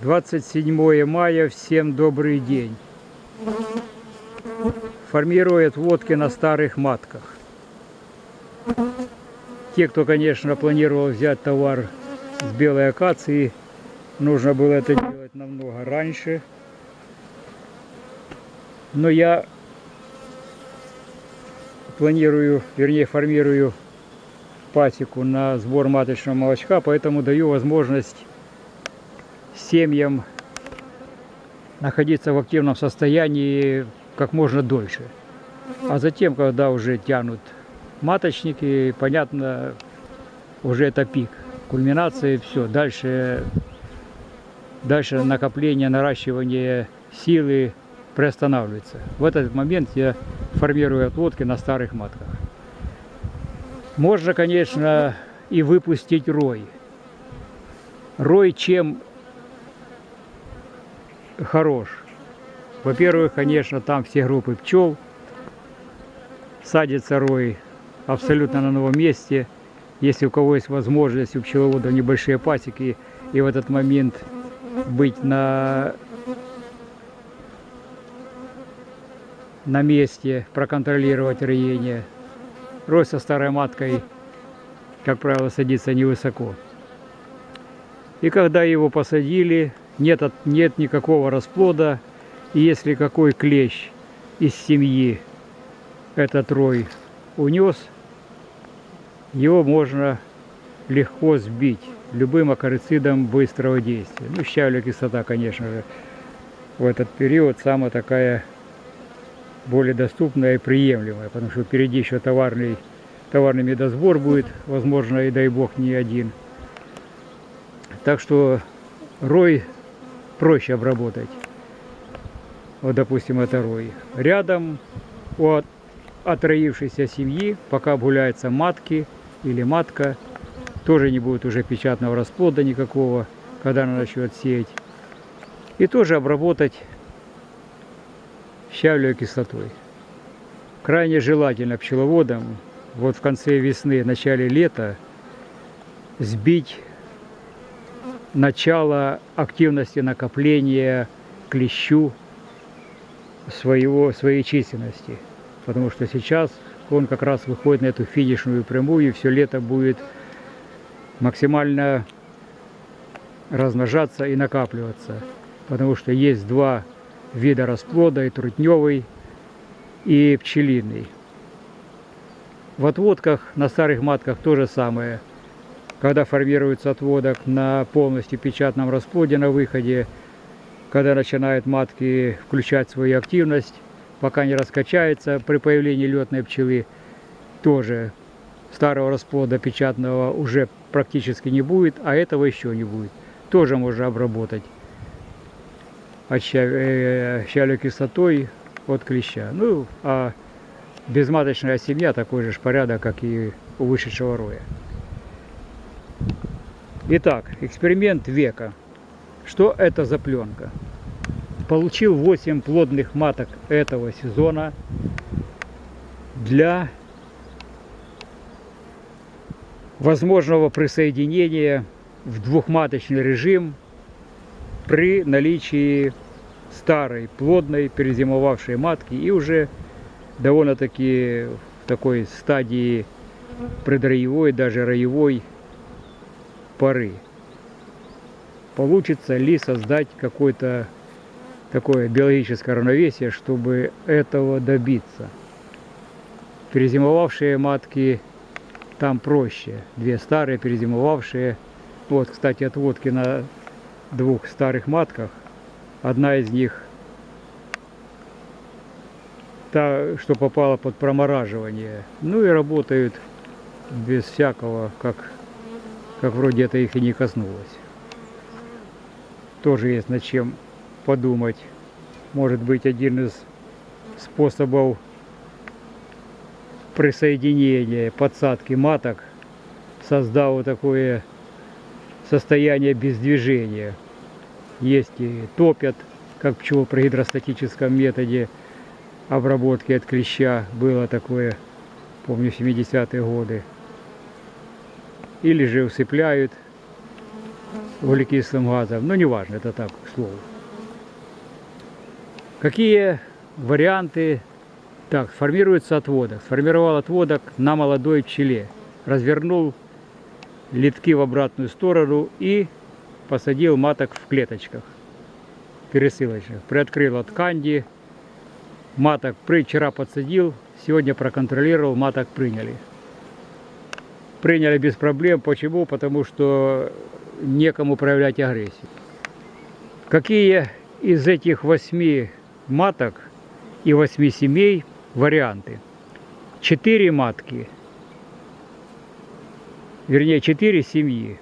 Двадцать седьмое мая, всем добрый день. Формирует водки на старых матках. Те, кто, конечно, планировал взять товар с белой акации, нужно было это делать намного раньше. Но я планирую, вернее, формирую пасеку на сбор маточного молочка, поэтому даю возможность семьям находиться в активном состоянии как можно дольше. А затем, когда уже тянут маточники, понятно, уже это пик. Кульминация, все. Дальше, дальше накопление, наращивание силы приостанавливается. В этот момент я формирую отводки на старых матках. Можно, конечно, и выпустить рой. Рой чем хорош? Во-первых, конечно, там все группы пчел. Садится рой абсолютно на новом месте. Если у кого есть возможность, у пчеловодов небольшие пасеки, и в этот момент быть на, на месте, проконтролировать роение. Рой со старой маткой, как правило, садится невысоко. И когда его посадили, нет, нет никакого расплода, и если какой клещ из семьи этот рой унес, его можно легко сбить любым акарицидом быстрого действия. Ну, щавелевая кислота, конечно же, в этот период самая такая более доступная и приемлемая, потому что впереди еще товарный, товарный медосбор будет, возможно, и дай бог не один. Так что рой проще обработать вот, допустим, это рой. Рядом от отроившейся семьи, пока гуляются матки или матка, тоже не будет уже печатного расплода никакого, когда она начнет сеять. И тоже обработать щавлевой кислотой. Крайне желательно пчеловодам вот в конце весны, начале лета сбить начало активности накопления клещу своего, своей численности. Потому что сейчас он как раз выходит на эту финишную прямую, и все лето будет максимально размножаться и накапливаться. Потому что есть два вида расплода, и трутневый, и пчелиный. В отводках на старых матках то же самое. Когда формируется отводок на полностью печатном расплоде на выходе, когда начинают матки включать свою активность, пока не раскачается при появлении летной пчелы, тоже старого расплода печатного уже практически не будет, а этого еще не будет. Тоже можно обработать щавелевой э, кислотой от клеща. Ну, а безматочная семья такой же порядок, как и у вышедшего роя. Итак, эксперимент века. Что это за пленка? Получил 8 плодных маток этого сезона для возможного присоединения в двухматочный режим при наличии старой, плодной, перезимовавшей матки и уже довольно-таки в такой стадии предроевой, даже роевой поры. Получится ли создать какой-то такое биологическое равновесие, чтобы этого добиться. Перезимовавшие матки там проще. Две старые перезимовавшие. Вот, кстати, отводки на двух старых матках. Одна из них та, что попала под промораживание. Ну и работают без всякого, как, как вроде это их и не коснулось. Тоже есть над чем подумать. Может быть один из способов присоединения подсадки маток, создал такое состояние без движения. Есть и топят, как пчел при гидростатическом методе обработки от клеща. Было такое, помню, в 70-е годы. Или же усыпляют углекислым газом. Ну, неважно, это так, к слову. Какие варианты? Так, формируется отводок. Сформировал отводок на молодой пчеле. Развернул литки в обратную сторону и посадил маток в клеточках пересылочных. Приоткрыл от канди. Маток вчера подсадил, сегодня проконтролировал, маток приняли. Приняли без проблем. Почему? Потому что некому проявлять агрессию. Какие из этих восьми маток и восьми семей варианты? Четыре матки, вернее четыре семьи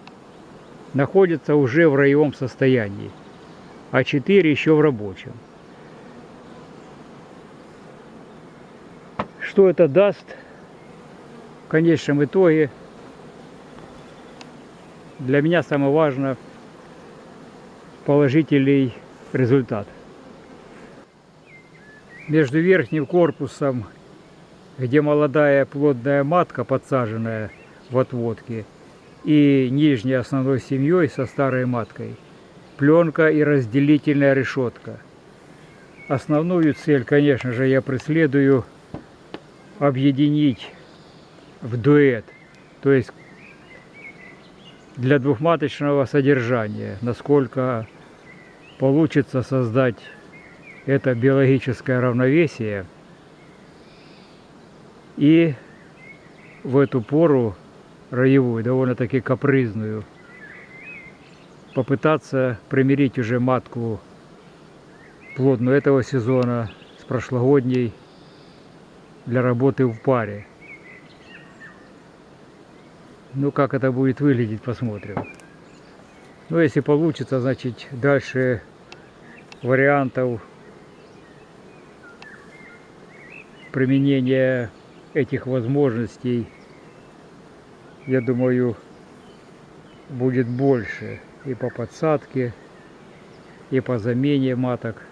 находятся уже в роевом состоянии, а четыре еще в рабочем. Что это даст в конечном итоге? Для меня самое важное положительный результат. Между верхним корпусом, где молодая плодная матка подсаженная в отводке, и нижней основной семьей со старой маткой, пленка и разделительная решетка. Основную цель, конечно же, я преследую объединить в дуэт, то есть для двухматочного содержания, насколько получится создать это биологическое равновесие и в эту пору роевую, довольно-таки капризную, попытаться примирить уже матку плодную этого сезона с прошлогодней для работы в паре. Ну, как это будет выглядеть, посмотрим. Ну, если получится, значит, дальше вариантов применения этих возможностей, я думаю, будет больше и по подсадке, и по замене маток.